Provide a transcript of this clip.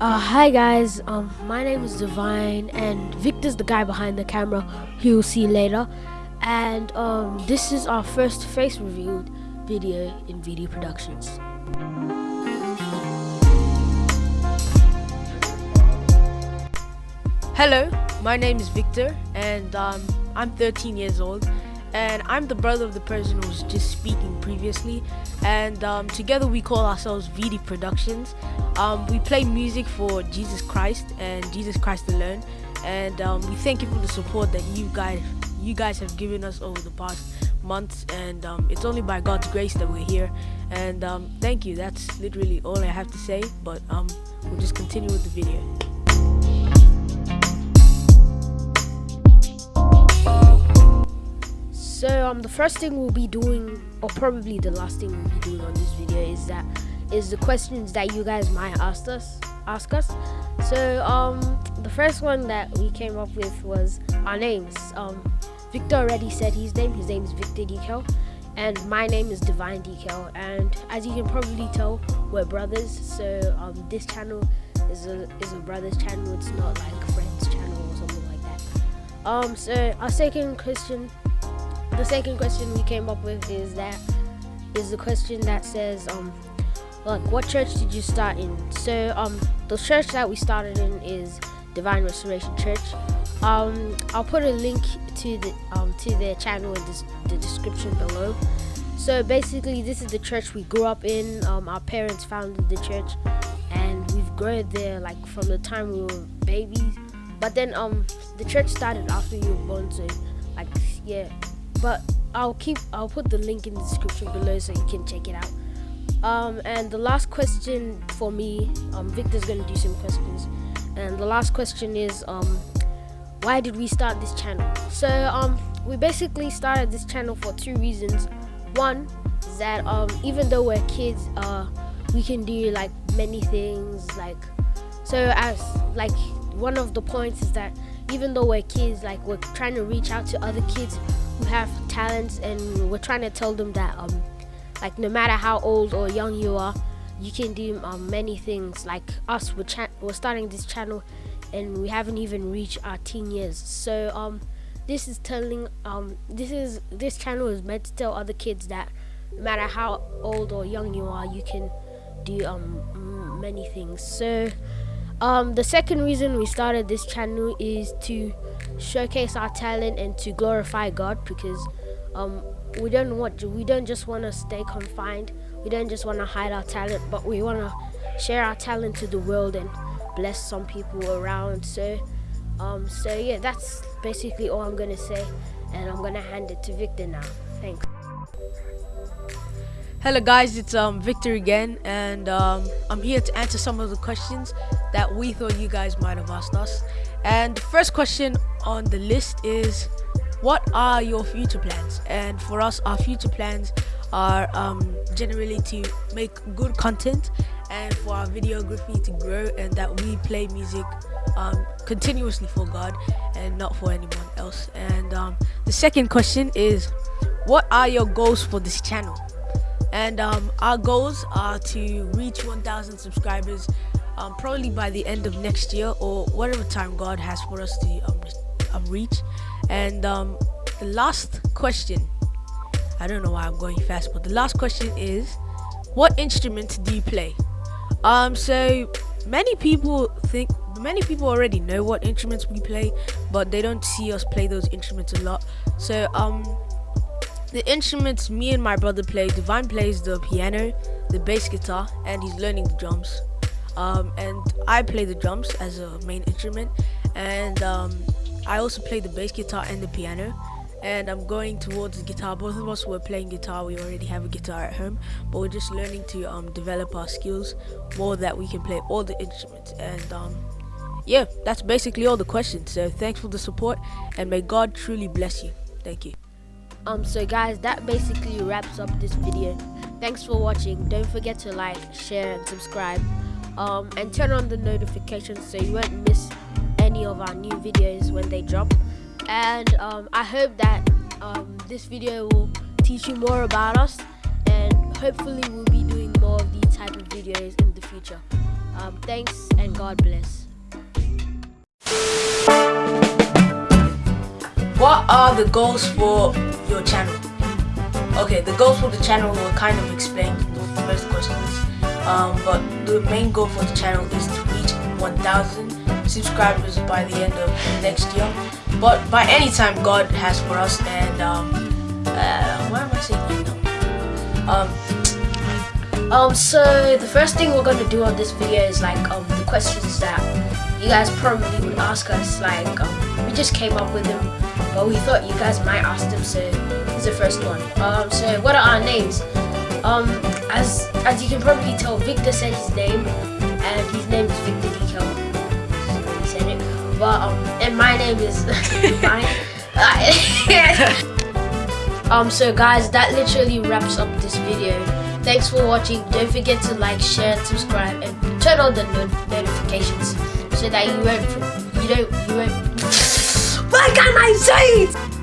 Uh, hi guys, um, my name is Divine, and Victor's the guy behind the camera. You'll see later. And um, this is our first face revealed video in VD Productions. Hello, my name is Victor, and um, I'm 13 years old, and I'm the brother of the person who was just speaking previously. And um, together we call ourselves VD Productions. Um, we play music for Jesus Christ and Jesus Christ alone, and um, we thank you for the support that you guys you guys have given us over the past months. And um, it's only by God's grace that we're here. And um, thank you. That's literally all I have to say. But we'll just continue with the video. So um, the first thing we'll be doing, or probably the last thing we'll be doing on this video, is that is the questions that you guys might ask us. Ask us. So um, the first one that we came up with was our names. Um, Victor already said his name. His name is Victor Decal, and my name is Divine Decal. And as you can probably tell, we're brothers. So um, this channel is a is a brothers channel. It's not like friends channel or something like that. Um, so our second question the second question we came up with is that is the question that says um like what church did you start in? So um the church that we started in is divine restoration church. Um i'll put a link to the um to their channel in the description below. So basically this is the church we grew up in. Um our parents founded the church and we've grown there like from the time we were babies. But then um the church started after you were born so like yeah but I'll keep I'll put the link in the description below so you can check it out. Um, and the last question for me, um, Victor's gonna do some questions, and the last question is um, why did we start this channel? So um, we basically started this channel for two reasons. One is that um, even though we're kids, uh, we can do like many things. Like so, as like one of the points is that even though we're kids, like we're trying to reach out to other kids who have talents and we're trying to tell them that um like no matter how old or young you are you can do um, many things. Like us we're, we're starting this channel and we haven't even reached our teen years. So um this is telling um this is this channel is meant to tell other kids that no matter how old or young you are you can do um many things. So um the second reason we started this channel is to showcase our talent and to glorify God because um, we don't want we don't just want to stay confined. We don't just want to hide our talent, but we want to share our talent to the world and bless some people around. So, um, so yeah, that's basically all I'm gonna say, and I'm gonna hand it to Victor now. Thanks. Hello guys, it's um Victor again, and um, I'm here to answer some of the questions that we thought you guys might have asked us. And the first question on the list is what are your future plans? And for us, our future plans are um, generally to make good content and for our videography to grow and that we play music um, continuously for God and not for anyone else. And um, the second question is what are your goals for this channel? And um, our goals are to reach 1,000 subscribers um, probably by the end of next year or whatever time God has for us to um, um, reach. And um, the last question, I don't know why I'm going fast, but the last question is, what instrument do you play? Um, so many people think, many people already know what instruments we play, but they don't see us play those instruments a lot. So um, the instruments me and my brother play, Divine plays the piano, the bass guitar, and he's learning the drums. Um, and I play the drums as a main instrument and um, I also play the bass guitar and the piano and I'm going towards the guitar. Both of us were playing guitar we already have a guitar at home but we're just learning to um, develop our skills more that we can play all the instruments. And um, yeah that's basically all the questions. So thanks for the support and may God truly bless you. Thank you um so guys that basically wraps up this video. Thanks for watching. Don't forget to like share and subscribe. Um, and turn on the notifications so you won't miss any of our new videos when they drop. And um, I hope that um, this video will teach you more about us. And hopefully we'll be doing more of these type of videos in the future. Um, thanks and God bless. What are the goals for your channel? Okay, the goals for the channel were kind of explained in the first questions. Um, but the main goal for the channel is to reach 1,000 subscribers by the end of next year. But by any time God has for us and um, uh, why am I saying no? Um, Um, so the first thing we're gonna do on this video is like um the questions that you guys probably would ask us. Like um, we just came up with them, but we thought you guys might ask them. So here's the first one. Um, so what are our names? Um, as as you can probably tell, Victor said his name, and his name is Victor Dekel. He said it, but um, and my name is um, so guys, that literally wraps up this video. Thanks for watching. Don't forget to like, share, subscribe, and turn on the no notifications so that you won't, you don't, you won't. Can't I say it?